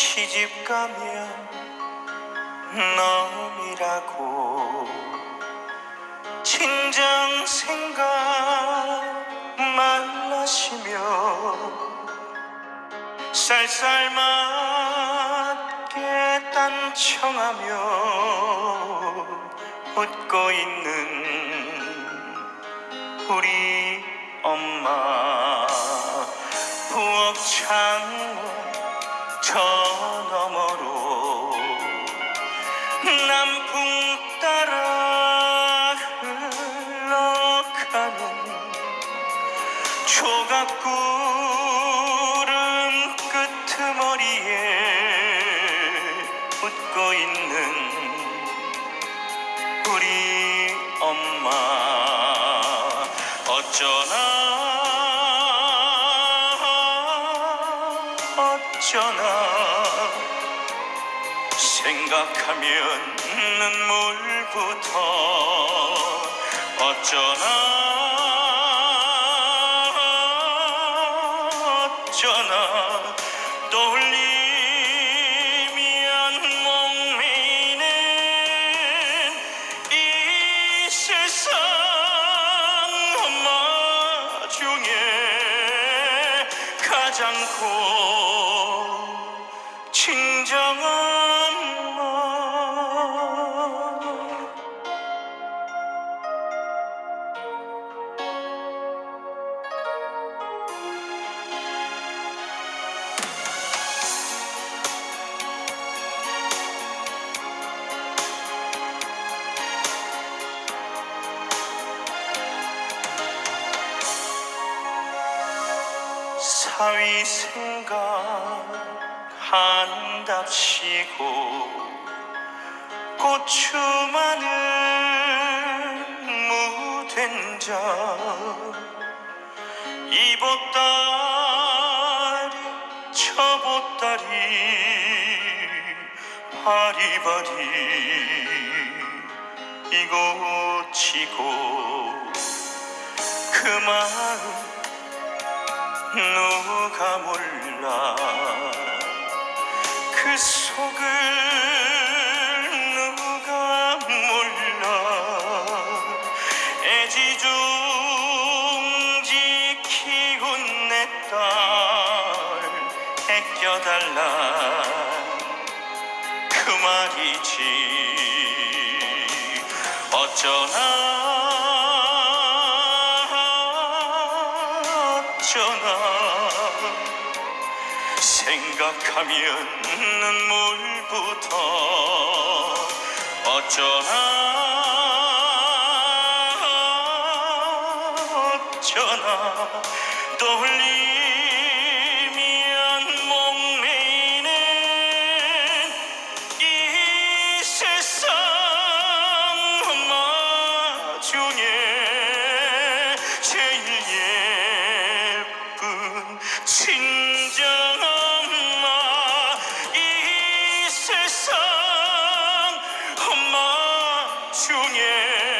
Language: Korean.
시집 가면 놈이라고 진정 생각 말라시며 쌀쌀 맞게 딴청하며 웃고 있는 우리 엄마 남풍 따라 흘러가는 조각구름 끄트머리에 웃고 있는 우리 엄마. 어쩌나 어쩌나 생각하면 눈물부터 어쩌나 어쩌나. 떠올리면 목매이는 이 세상 엄마 중에 가장 고 친정엄 사위 생각한답시고 고추 마늘 무된장 이보따리 저보따리 바리바리 이고 치고 그 마음 누가 몰라. 그 속을 누가 몰라. 애지중지 키운 내 딸 애껴달라. 그 말이지. 어쩌나 어쩌나 생각하면 눈물부터 어쩌나 어쩌나 떠올리 친정엄마 이 세상 엄마 중에.